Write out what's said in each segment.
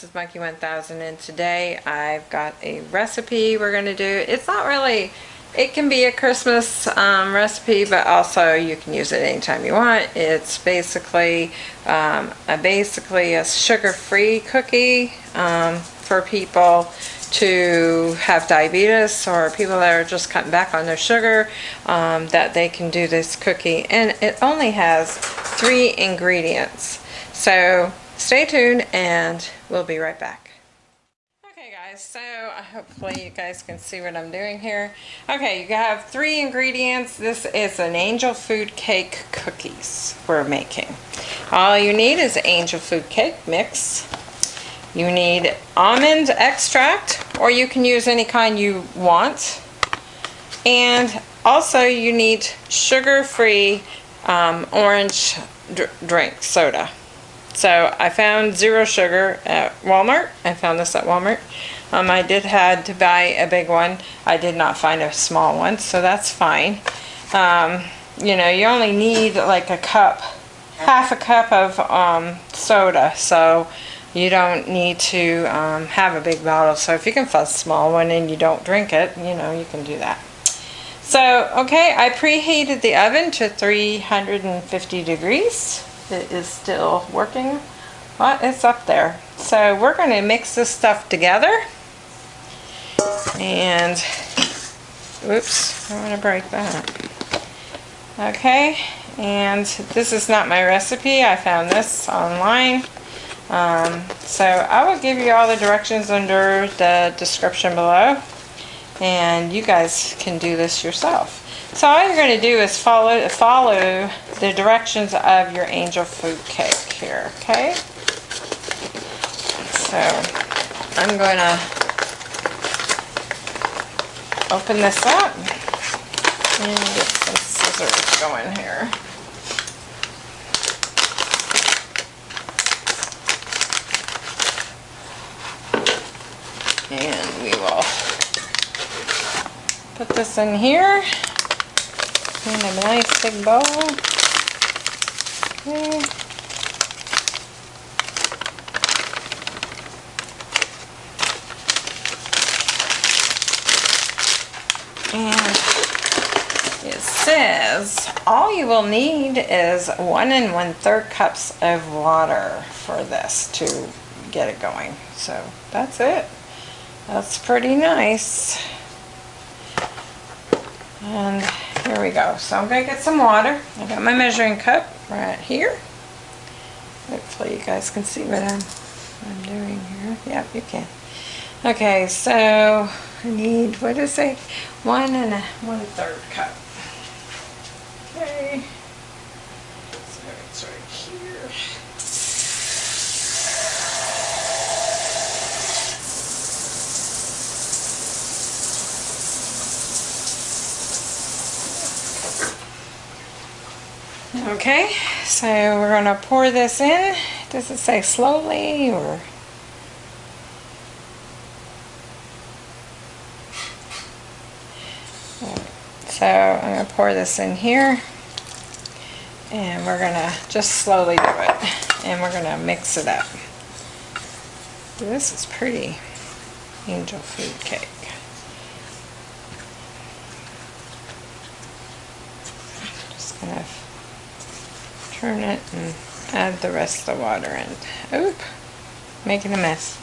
This is Monkey 1000 and today I've got a recipe we're going to do. It's not really, it can be a Christmas um, recipe but also you can use it anytime you want. It's basically um, a, basically a sugar-free cookie um, for people to have diabetes or people that are just cutting back on their sugar um, that they can do this cookie and it only has three ingredients. So stay tuned and we'll be right back. Okay guys, so hopefully you guys can see what I'm doing here. Okay, you have three ingredients. This is an angel food cake cookies we're making. All you need is angel food cake mix. You need almond extract or you can use any kind you want. And also you need sugar-free um, orange dr drink soda. So I found zero sugar at Walmart. I found this at Walmart. Um, I did had to buy a big one. I did not find a small one, so that's fine. Um, you know, you only need like a cup, half a cup of um, soda, so you don't need to um, have a big bottle. So if you can find a small one and you don't drink it, you know, you can do that. So, okay, I preheated the oven to 350 degrees it is still working. Well, it's up there. So we're going to mix this stuff together. And, oops, I'm going to break that. Okay, and this is not my recipe. I found this online. Um, so I will give you all the directions under the description below. And you guys can do this yourself. So all you're going to do is follow follow the directions of your angel food cake here, okay? So I'm going to open this up and get some scissors going here. And we will put this in here in a nice big bowl. Okay. And it says all you will need is one and one third cups of water for this to get it going. So that's it. That's pretty nice. And here we go. So I'm going to get some water. I got my measuring cup right here. Hopefully you guys can see what I'm, I'm doing here. Yep, you can. Okay, so I need, what is it? One and a one third cup. Okay. So it's right here. Okay, so we're going to pour this in. Does it say slowly or? So I'm going to pour this in here and we're going to just slowly do it and we're going to mix it up. This is pretty angel food cake. Just going to turn it and add the rest of the water in. Oop, making a mess.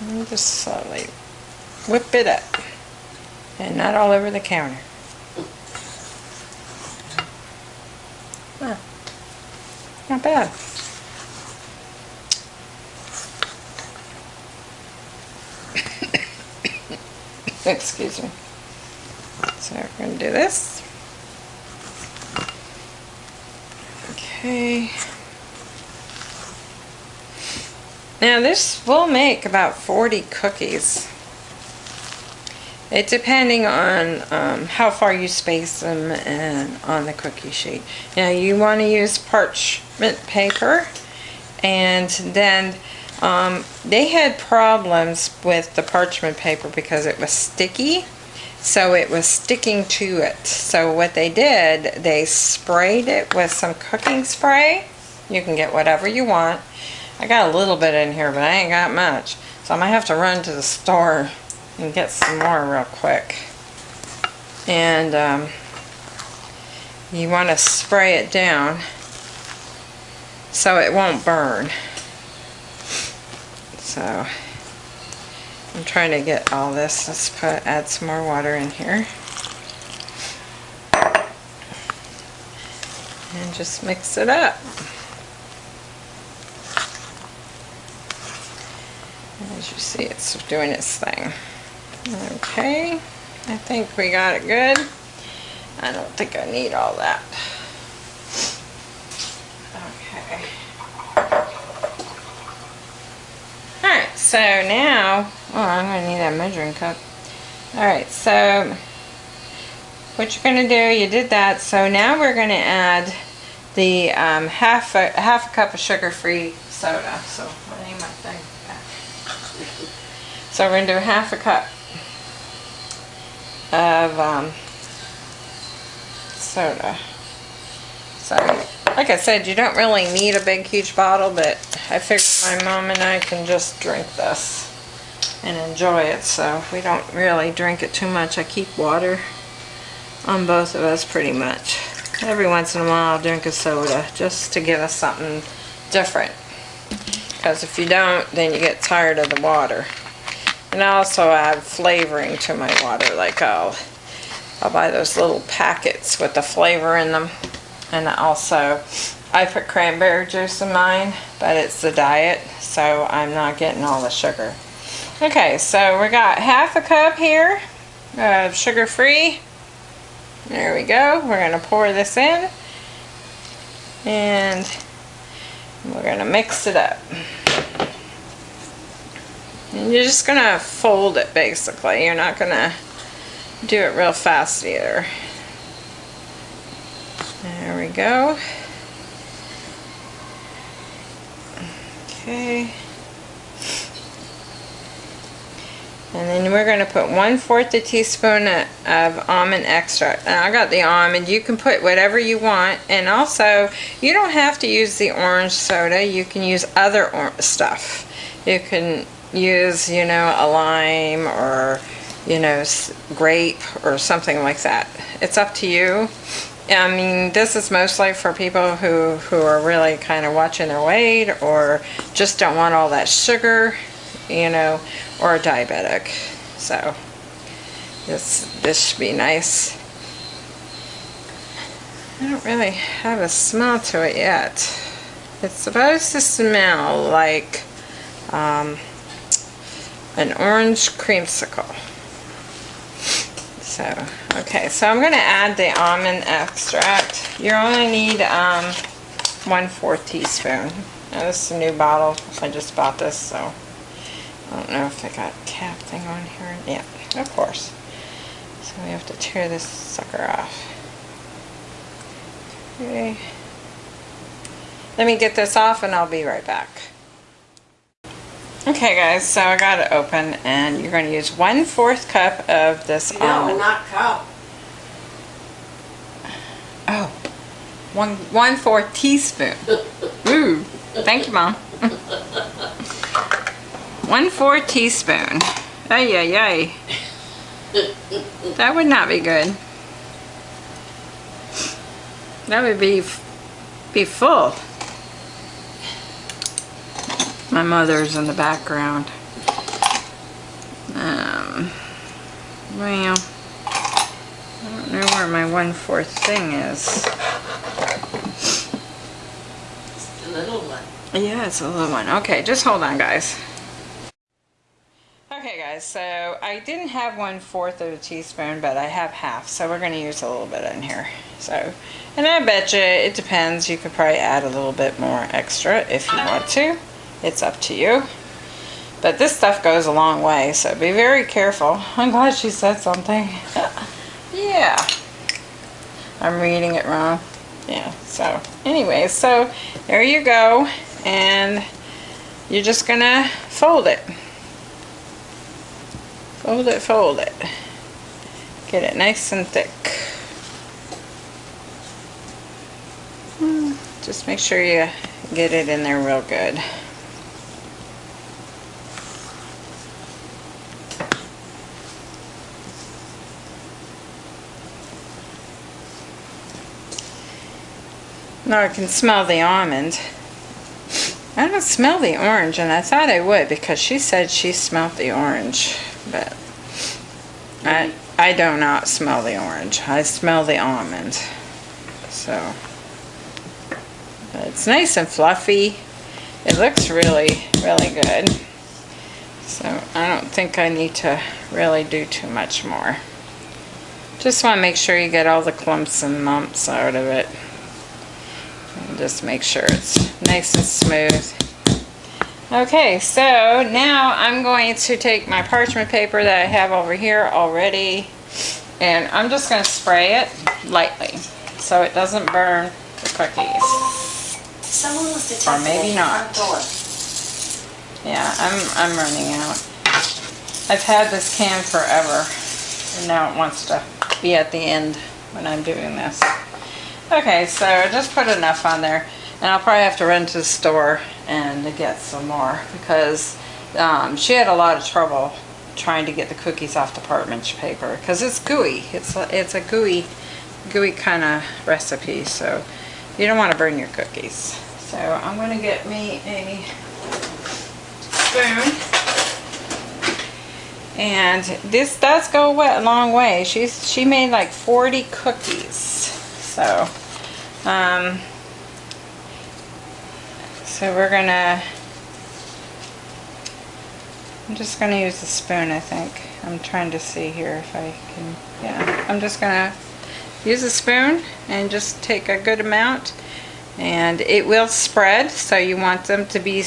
And just slowly whip it up. And not all over the counter. Huh. Not bad. Excuse me. So we're going to do this. Okay. Now this will make about 40 cookies. It depending on um, how far you space them and on the cookie sheet. Now you want to use parchment paper and then um, they had problems with the parchment paper because it was sticky so it was sticking to it. So what they did, they sprayed it with some cooking spray You can get whatever you want. I got a little bit in here, but I ain't got much. So I might have to run to the store and get some more real quick. And um, you want to spray it down so it won't burn. So I'm trying to get all this. Let's put add some more water in here. And just mix it up. As you see, it's doing its thing. Okay, I think we got it good. I don't think I need all that. Okay. Alright, so now, oh, I'm going to need that measuring cup. Alright, so what you're going to do, you did that, so now we're going to add the um, half, a, half a cup of sugar-free soda. So, I need my thing back. So we're going to do half a cup of um, soda. Like I said, you don't really need a big, huge bottle, but I figured my mom and I can just drink this and enjoy it. So we don't really drink it too much. I keep water on both of us pretty much. Every once in a while I'll drink a soda just to give us something different. Because if you don't, then you get tired of the water. And I also add flavoring to my water, like I'll, I'll buy those little packets with the flavor in them. And also, I put cranberry juice in mine, but it's the diet, so I'm not getting all the sugar. Okay, so we got half a cup here of sugar-free. There we go. We're going to pour this in. And we're going to mix it up. And you're just going to fold it basically. You're not going to do it real fast either. There we go. Okay. And then we're going to put one fourth a teaspoon of almond extract. Now I got the almond. You can put whatever you want. And also, you don't have to use the orange soda. You can use other stuff. You can use, you know, a lime or, you know, grape or something like that. It's up to you. I mean, this is mostly for people who, who are really kind of watching their weight or just don't want all that sugar, you know, or a diabetic. So, this, this should be nice. I don't really have a smell to it yet. It's supposed to smell like um, an orange creamsicle. So, okay, so I'm going to add the almond extract. You only need um, one fourth teaspoon. Now, this is a new bottle. I just bought this, so I don't know if they got cap thing on here. Yeah, of course. So we have to tear this sucker off. Okay. Let me get this off and I'll be right back. Okay guys, so I got it open and you're going to use one fourth cup of this no, almond. not cup. Oh, one, one fourth teaspoon. Ooh, thank you mom. one fourth teaspoon. Ay, ay, ay. That would not be good. That would be, be full. My mother's in the background. Um, well, I don't know where my one-fourth thing is. It's the little one. Yeah, it's a little one. Okay, just hold on, guys. Okay, guys, so I didn't have one-fourth of a teaspoon, but I have half, so we're going to use a little bit in here. So, and I bet you it depends. You could probably add a little bit more extra if you want to. It's up to you. But this stuff goes a long way, so be very careful. I'm glad she said something. yeah. I'm reading it wrong. Yeah, so anyway, so there you go. And you're just gonna fold it. Fold it, fold it. Get it nice and thick. Hmm, Just make sure you get it in there real good. Now I can smell the almond. I don't smell the orange, and I thought I would because she said she smelled the orange, but I I do not smell the orange. I smell the almond. So, but it's nice and fluffy. It looks really, really good. So I don't think I need to really do too much more. Just want to make sure you get all the clumps and lumps out of it. Just make sure it's nice and smooth. Okay, so now I'm going to take my parchment paper that I have over here already and I'm just going to spray it lightly so it doesn't burn the cookies. Someone was detected Or maybe not. Yeah, I'm, I'm running out. I've had this can forever and now it wants to be at the end when I'm doing this. Okay, so I just put enough on there and I'll probably have to run to the store and get some more because um, she had a lot of trouble trying to get the cookies off the parchment paper because it's gooey. It's a, it's a gooey, gooey kind of recipe, so you don't want to burn your cookies. So I'm going to get me a spoon. And this does go a long way. She's she made like 40 cookies. So, um, so we're gonna. I'm just gonna use a spoon. I think I'm trying to see here if I can. Yeah, I'm just gonna use a spoon and just take a good amount, and it will spread. So you want them to be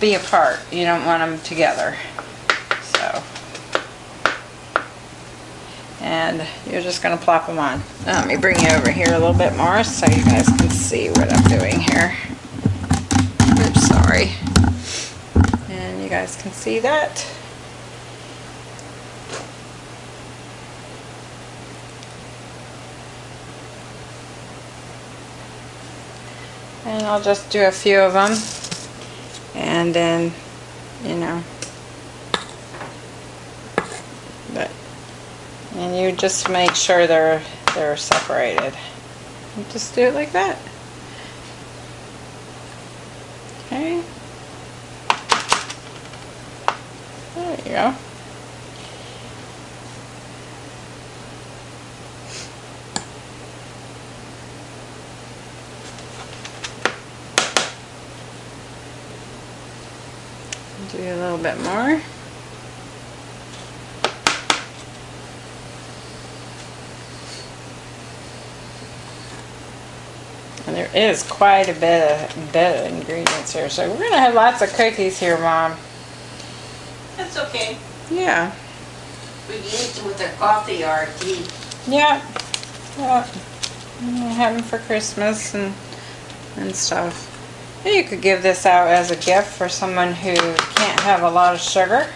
be apart. You don't want them together. So and you're just going to plop them on. Let me bring you over here a little bit more so you guys can see what I'm doing here. Oops, sorry. And you guys can see that. And I'll just do a few of them. And then, you know, and you just make sure they're they're separated. Just do it like that. Okay. There you go. Do a little bit more. And there is quite a bit of, bit of ingredients here. So we're going to have lots of cookies here, Mom. That's okay. Yeah. We eat them with our coffee or tea. Yeah. Yeah. Mm, Have them for Christmas and, and stuff. And you could give this out as a gift for someone who can't have a lot of sugar,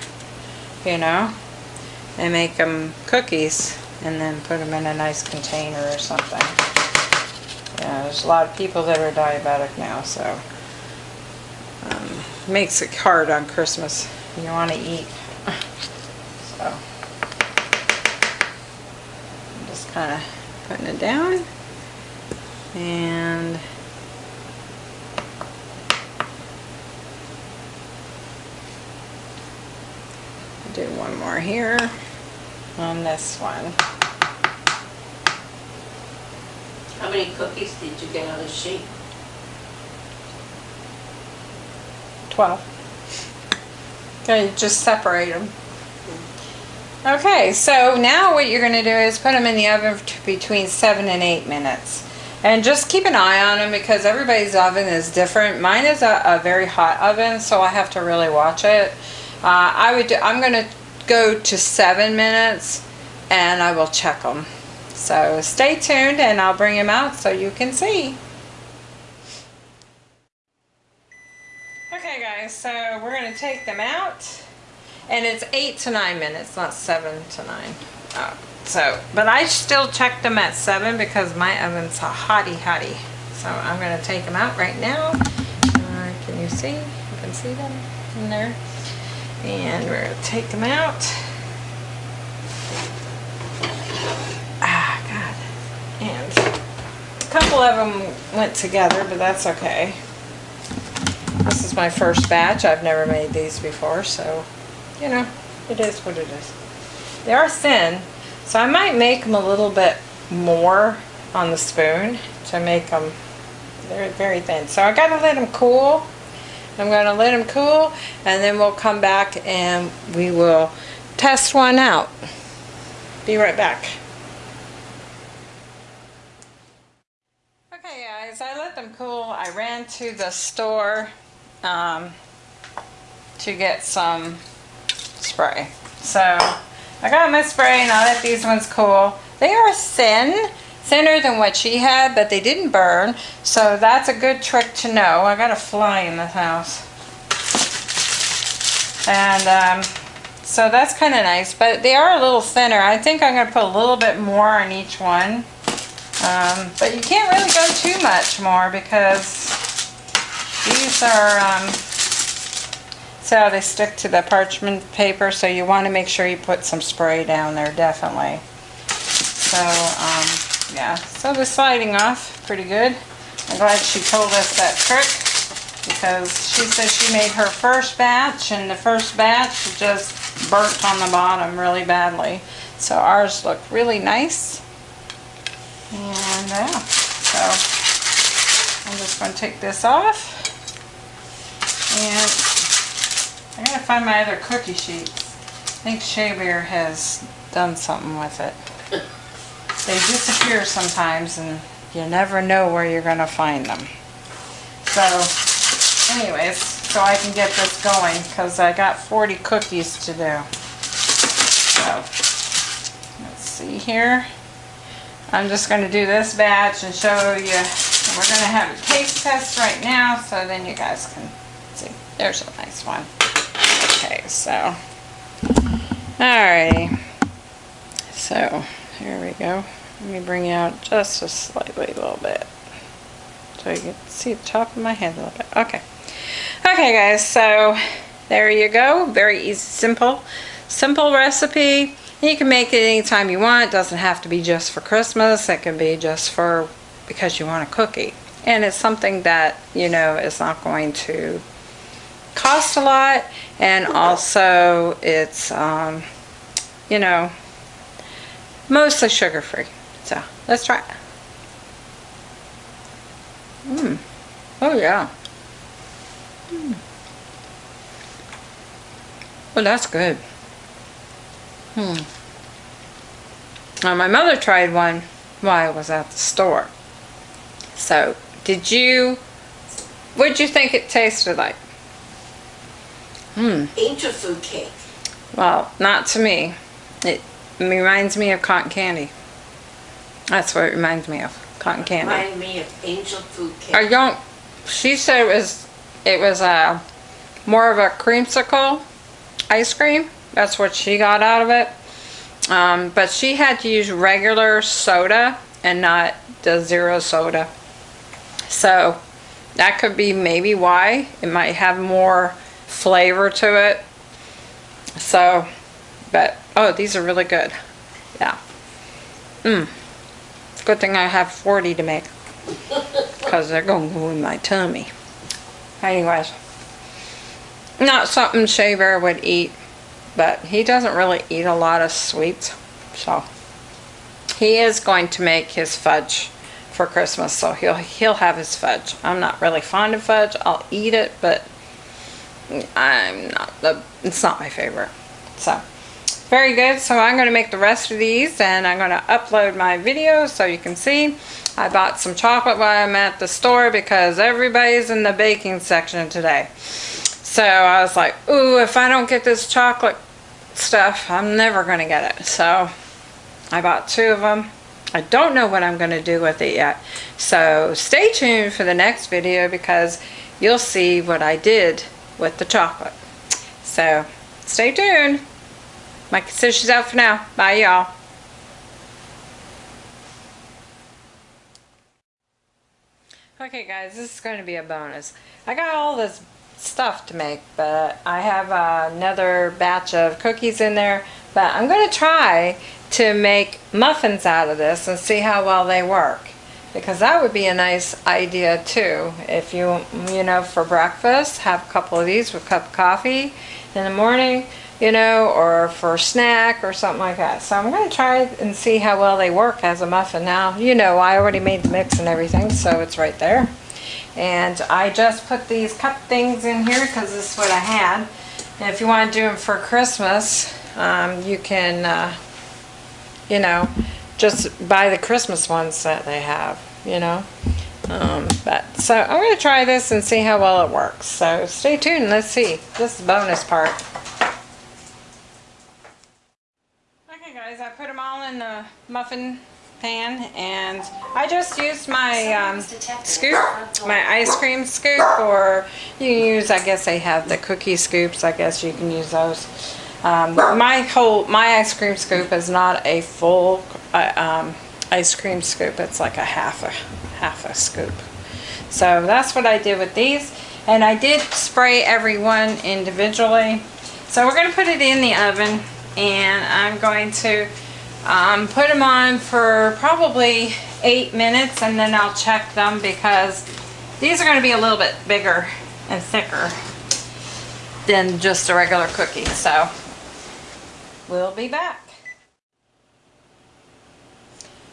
you know. And make them cookies and then put them in a nice container or something. Yeah, there's a lot of people that are diabetic now, so um, makes it hard on Christmas. You want to eat. So I'm just kind of putting it down and do one more here on this one. How many cookies did you get on the sheet? 12. Okay, just separate them. Okay, so now what you're going to do is put them in the oven between 7 and 8 minutes. And just keep an eye on them because everybody's oven is different. Mine is a, a very hot oven, so I have to really watch it. Uh, I would. Do, I'm going to go to 7 minutes and I will check them. So stay tuned and I'll bring them out so you can see. Okay guys, so we're going to take them out. And it's 8 to 9 minutes, not 7 to 9. Oh, so, but I still checked them at 7 because my oven's a hottie hottie. So I'm gonna take them out right now. Uh, can you see? You can see them in there. And we're gonna take them out. Ah, God. And a couple of them went together, but that's okay. This is my first batch. I've never made these before, so, you know, it is what it is. They are thin, so I might make them a little bit more on the spoon to make them they're very thin. So I gotta let them cool. I'm gonna let them cool and then we'll come back and we will test one out. Be right back. Okay guys, I let them cool. I ran to the store um, to get some spray. So I got my spray and I let these ones cool. They are thin, thinner than what she had, but they didn't burn. So that's a good trick to know. I got a fly in this house. And um, so that's kind of nice, but they are a little thinner. I think I'm going to put a little bit more on each one. Um, but you can't really go too much more because these are, um, see how they stick to the parchment paper, so you want to make sure you put some spray down there, definitely. So, um, yeah, so the sliding off pretty good. I'm glad she told us that trick because she says she made her first batch and the first batch just burnt on the bottom really badly. So ours look really nice. And yeah, so I'm just going to take this off. And I gotta find my other cookie sheets. I think Shea Bear has done something with it. They disappear sometimes and you never know where you're gonna find them. So, anyways, so I can get this going because I got 40 cookies to do. So, let's see here. I'm just going to do this batch and show you. We're going to have a taste test right now so then you guys can see. There's a nice one. Okay, so. Alrighty. So, here we go. Let me bring you out just a slightly little bit. So you can see the top of my head a little bit. Okay. Okay guys, so there you go. Very easy, simple, simple recipe. You can make it anytime you want. It doesn't have to be just for Christmas. It can be just for because you want a cookie. And it's something that, you know, is not going to cost a lot. And also it's, um, you know, mostly sugar-free. So let's try it. Mmm. Oh yeah. Mm. Well, that's good. Hmm. Now, my mother tried one while I was at the store. So, did you, what did you think it tasted like? Hmm. Angel food cake. Well, not to me. It reminds me of cotton candy. That's what it reminds me of, cotton candy. Remind me of angel food cake. I don't, she said it was, it was a, more of a creamsicle ice cream. That's what she got out of it. Um, but she had to use regular soda and not the zero soda. So that could be maybe why. It might have more flavor to it. So, but, oh, these are really good. Yeah. Mmm. Good thing I have 40 to make. Because they're going to go in my tummy. Anyways. Not something Shaver would eat but he doesn't really eat a lot of sweets so. He is going to make his fudge for Christmas so he'll he'll have his fudge. I'm not really fond of fudge. I'll eat it but I'm not the it's not my favorite so. Very good so I'm going to make the rest of these and I'm going to upload my videos so you can see. I bought some chocolate while I'm at the store because everybody's in the baking section today. So I was like, ooh, if I don't get this chocolate stuff, I'm never going to get it. So I bought two of them. I don't know what I'm going to do with it yet. So stay tuned for the next video because you'll see what I did with the chocolate. So stay tuned. My says out for now. Bye y'all. Okay guys, this is going to be a bonus. I got all this stuff to make, but I have another batch of cookies in there. But I'm going to try to make muffins out of this and see how well they work. Because that would be a nice idea too. If you, you know, for breakfast, have a couple of these with a cup of coffee in the morning, you know, or for a snack or something like that. So I'm going to try and see how well they work as a muffin. Now, you know, I already made the mix and everything, so it's right there. And I just put these cup things in here because this is what I had. And if you want to do them for Christmas, um, you can, uh, you know, just buy the Christmas ones that they have, you know. Um, but so I'm going to try this and see how well it works. So stay tuned. Let's see. This is the bonus part. Okay guys, I put them all in the muffin pan and I just used my um, scoop, my ice cream scoop or you can use, I guess they have the cookie scoops, I guess you can use those. Um, my whole, my ice cream scoop is not a full uh, um, ice cream scoop, it's like a half a, half a scoop. So that's what I did with these and I did spray every one individually. So we're going to put it in the oven and I'm going to um, put them on for probably eight minutes and then I'll check them because these are going to be a little bit bigger and thicker than just a regular cookie. So we'll be back.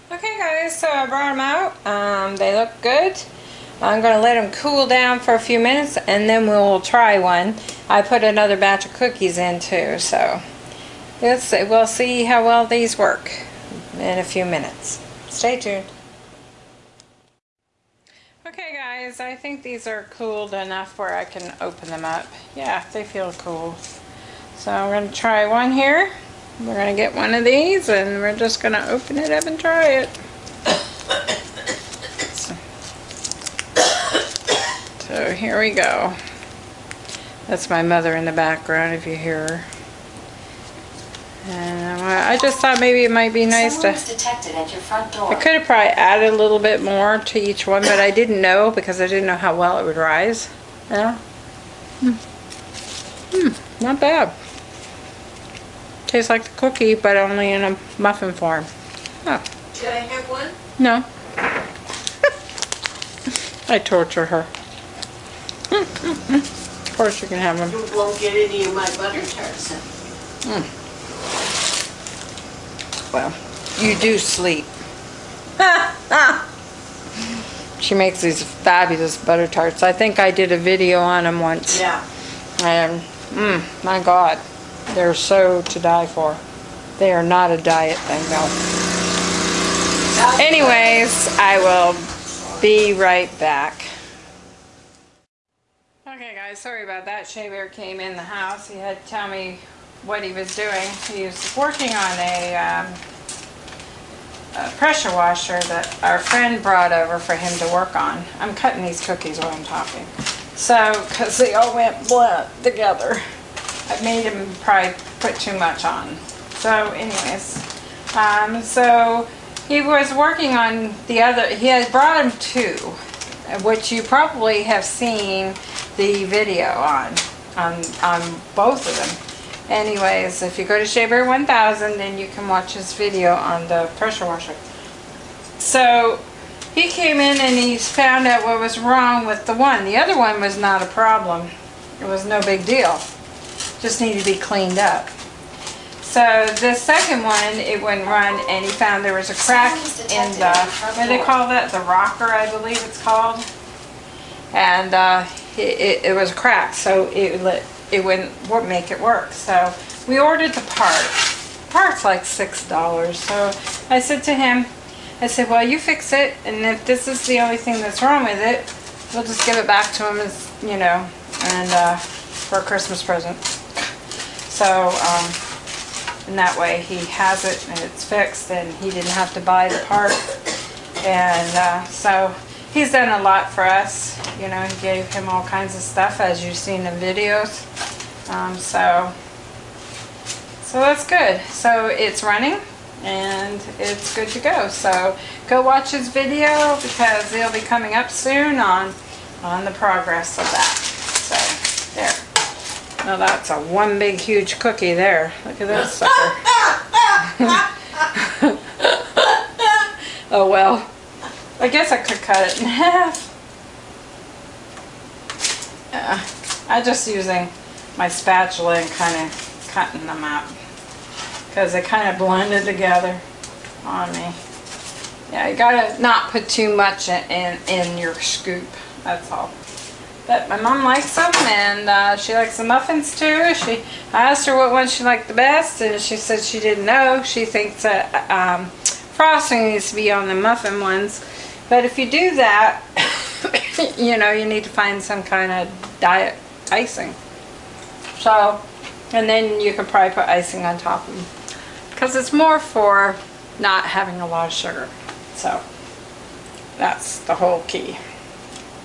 Okay guys, so I brought them out. Um, they look good. I'm going to let them cool down for a few minutes and then we'll try one. I put another batch of cookies in too, so Yes, we'll see how well these work in a few minutes. Stay tuned. Okay guys, I think these are cooled enough where I can open them up. Yeah, they feel cool. So I'm going to try one here. We're going to get one of these and we're just going to open it up and try it. So here we go. That's my mother in the background if you hear her. And I just thought maybe it might be nice to... detected at your front door. I could have probably added a little bit more to each one, but I didn't know because I didn't know how well it would rise. Yeah. Hmm. Hmm, not bad. Tastes like the cookie, but only in a muffin form. Oh, Can I have one? no. I torture her. of course you can have them. You won't get any of my butter tarts then. Well, you do sleep. she makes these fabulous butter tarts. I think I did a video on them once. Yeah. And, mm, my God, they're so to die for. They are not a diet thing, though. Anyways, I will be right back. Okay, guys, sorry about that. Shea Bear came in the house. He had to tell me what he was doing. He was working on a, um, a pressure washer that our friend brought over for him to work on. I'm cutting these cookies while I'm talking. So, because they all went blunt together. I made him probably put too much on. So anyways, um, so he was working on the other, he had brought him two, which you probably have seen the video on, on, on both of them. Anyways, if you go to Shaver 1000, then you can watch his video on the pressure washer. So he came in and he found out what was wrong with the one. The other one was not a problem. It was no big deal. Just needed to be cleaned up. So the second one, it wouldn't run and he found there was a crack in the, what do they call that? The rocker, I believe it's called. And uh, it, it, it was cracked, so it, lit- it wouldn't wo- make it work. So we ordered the part. Part's like six dollars. So I said to him, I said, well, you fix it, and if this is the only thing that's wrong with it, we'll just give it back to him as, you know, and, uh, for a Christmas present. So, um, and that way he has it and it's fixed and he didn't have to buy the part. And, uh, so he's done a lot for us. You know, he gave him all kinds of stuff as you've seen in videos. Um, so, so that's good. So it's running and it's good to go. So go watch his video because it'll be coming up soon on on the progress of that. So there. Now that's a one big huge cookie there. Look at this sucker. oh well. I guess I could cut it in half. I'm just using my spatula and kind of cutting them out because they kind of blended together on me. Yeah, you gotta not put too much in, in, in your scoop, that's all. But my mom likes them and uh, she likes the muffins too. She, I asked her what one she liked the best and she said she didn't know. She thinks that um, frosting needs to be on the muffin ones. But if you do that, you know, you need to find some kind of diet icing. So, and then you can probably put icing on top of them. Because it's more for not having a lot of sugar. So, that's the whole key.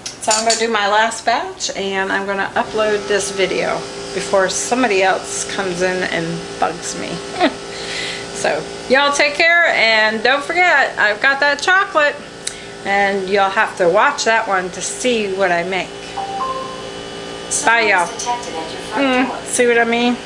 So I'm going to do my last batch and I'm going to upload this video before somebody else comes in and bugs me. so y'all take care and don't forget I've got that chocolate and you'll have to watch that one to see what I make. Bye y'all. detected at your front Mm, see what I mean?